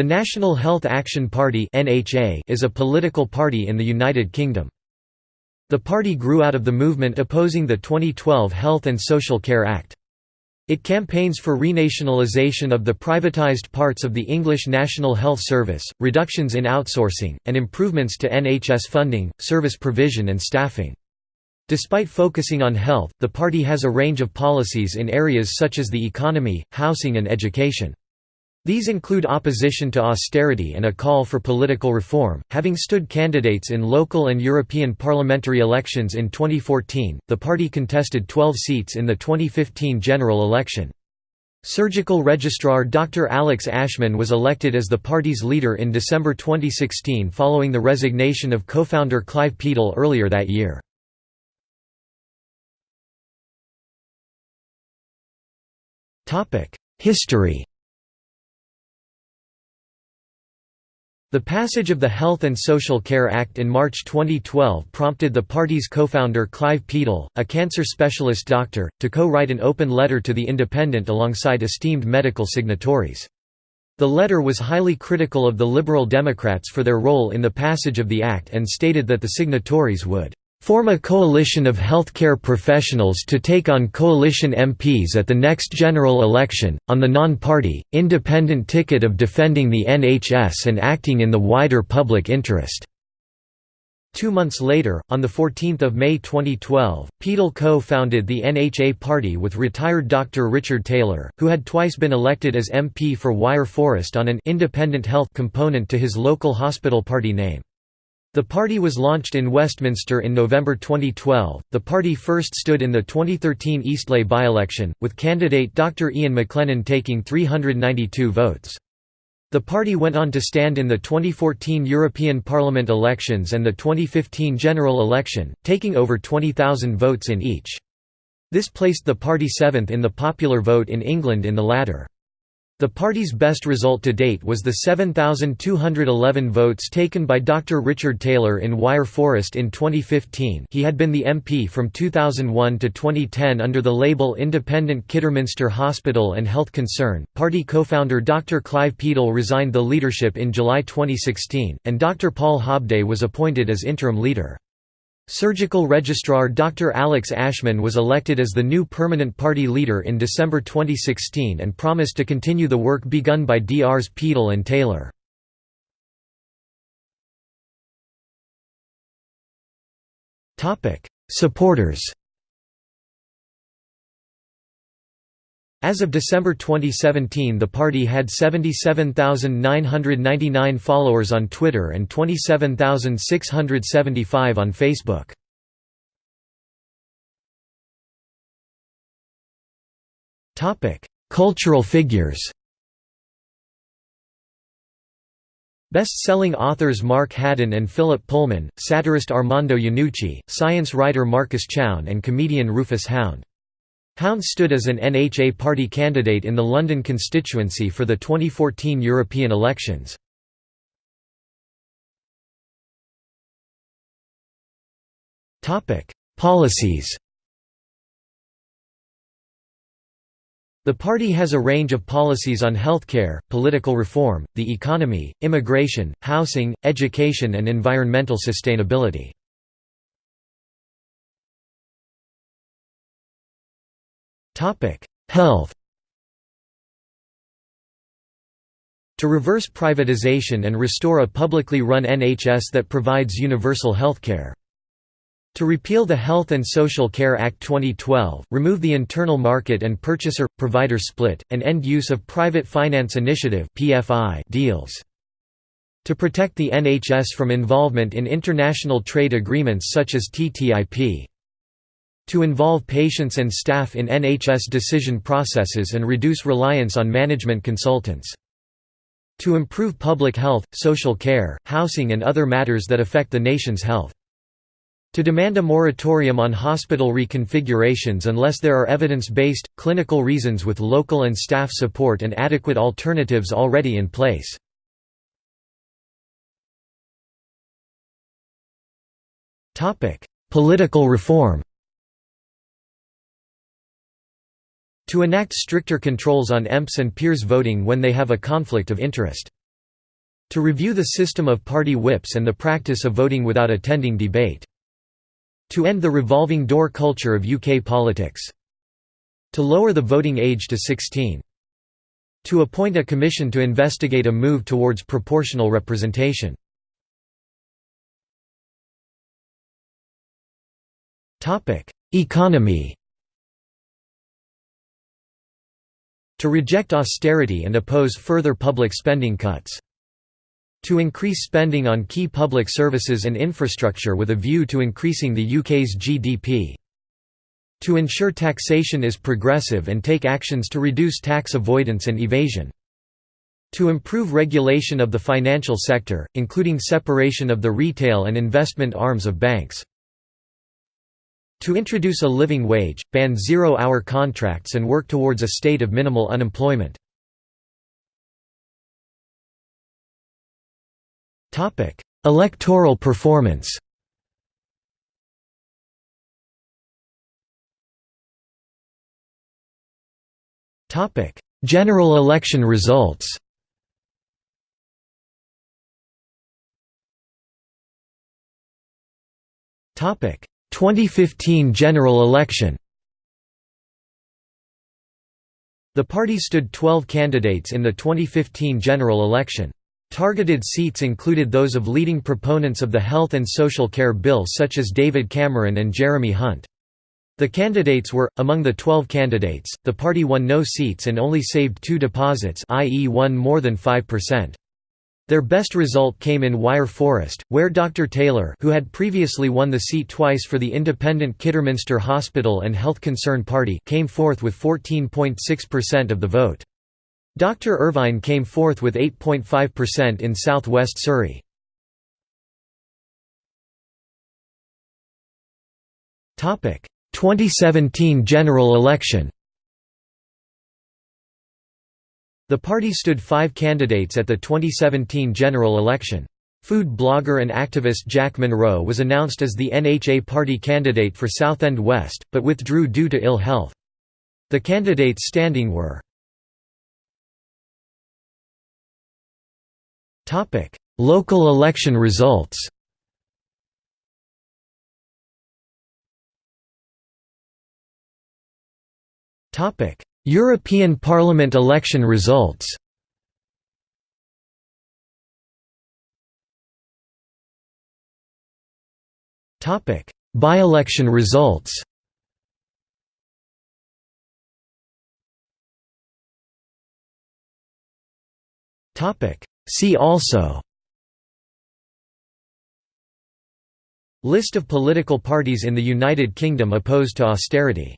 The National Health Action Party is a political party in the United Kingdom. The party grew out of the movement opposing the 2012 Health and Social Care Act. It campaigns for renationalisation of the privatised parts of the English National Health Service, reductions in outsourcing, and improvements to NHS funding, service provision and staffing. Despite focusing on health, the party has a range of policies in areas such as the economy, housing and education. These include opposition to austerity and a call for political reform. Having stood candidates in local and European parliamentary elections in 2014, the party contested 12 seats in the 2015 general election. Surgical Registrar Dr. Alex Ashman was elected as the party's leader in December 2016 following the resignation of co-founder Clive Peddle earlier that year. History The passage of the Health and Social Care Act in March 2012 prompted the party's co-founder Clive Peddle, a cancer specialist doctor, to co-write an open letter to The Independent alongside esteemed medical signatories. The letter was highly critical of the Liberal Democrats for their role in the passage of the act and stated that the signatories would form a coalition of healthcare professionals to take on coalition MPs at the next general election, on the non-party, independent ticket of defending the NHS and acting in the wider public interest." Two months later, on 14 May 2012, Peddle co-founded the NHA Party with retired Dr. Richard Taylor, who had twice been elected as MP for Wyre Forest on an «independent health» component to his local hospital party name. The party was launched in Westminster in November 2012. The party first stood in the 2013 Eastleigh by-election, with candidate Dr. Ian McLennan taking 392 votes. The party went on to stand in the 2014 European Parliament elections and the 2015 general election, taking over 20,000 votes in each. This placed the party seventh in the popular vote in England in the latter. The party's best result to date was the 7,211 votes taken by Dr. Richard Taylor in Wyre Forest in 2015 he had been the MP from 2001 to 2010 under the label Independent Kidderminster Hospital and Health Concern. Party co-founder Dr. Clive Peddle resigned the leadership in July 2016, and Dr. Paul Hobday was appointed as interim leader. Surgical Registrar Dr. Alex Ashman was elected as the new permanent party leader in December 2016 and promised to continue the work begun by Drs. Peddle and Taylor. Supporters As of December 2017 the party had 77,999 followers on Twitter and 27,675 on Facebook. Cultural figures Best-selling authors Mark Haddon and Philip Pullman, satirist Armando Iannucci, science writer Marcus Chown and comedian Rufus Hound Hound stood as an NHA party candidate in the London constituency for the 2014 European elections. Policies The party has a range of policies on healthcare, political reform, the economy, immigration, housing, education and environmental sustainability. Health To reverse privatization and restore a publicly run NHS that provides universal healthcare. To repeal the Health and Social Care Act 2012, remove the internal market and purchaser-provider split, and end use of private finance initiative deals. To protect the NHS from involvement in international trade agreements such as TTIP to involve patients and staff in NHS decision processes and reduce reliance on management consultants. To improve public health, social care, housing and other matters that affect the nation's health. To demand a moratorium on hospital reconfigurations unless there are evidence-based, clinical reasons with local and staff support and adequate alternatives already in place. Political reform To enact stricter controls on EMPs and peers voting when they have a conflict of interest. To review the system of party whips and the practice of voting without attending debate. To end the revolving door culture of UK politics. To lower the voting age to 16. To appoint a commission to investigate a move towards proportional representation. Economy To reject austerity and oppose further public spending cuts. To increase spending on key public services and infrastructure with a view to increasing the UK's GDP. To ensure taxation is progressive and take actions to reduce tax avoidance and evasion. To improve regulation of the financial sector, including separation of the retail and investment arms of banks. To introduce a living wage, ban zero-hour contracts and work towards a state of minimal unemployment. Electoral performance General election results 2015 general election The party stood 12 candidates in the 2015 general election. Targeted seats included those of leading proponents of the Health and Social Care Bill such as David Cameron and Jeremy Hunt. The candidates were, among the 12 candidates, the party won no seats and only saved two deposits i.e. won more than 5%. Their best result came in Wyre Forest, where Dr. Taylor who had previously won the seat twice for the independent Kidderminster Hospital and Health Concern Party came fourth with 14.6% of the vote. Dr. Irvine came fourth with 8.5% in South West Surrey. Topic: 2017 general election. The party stood five candidates at the 2017 general election. Food blogger and activist Jack Monroe was announced as the NHA party candidate for Southend West, but withdrew due to ill health. The candidates standing were Local election results European Parliament election results. By-election results. See also. List of political parties in the United Kingdom opposed to austerity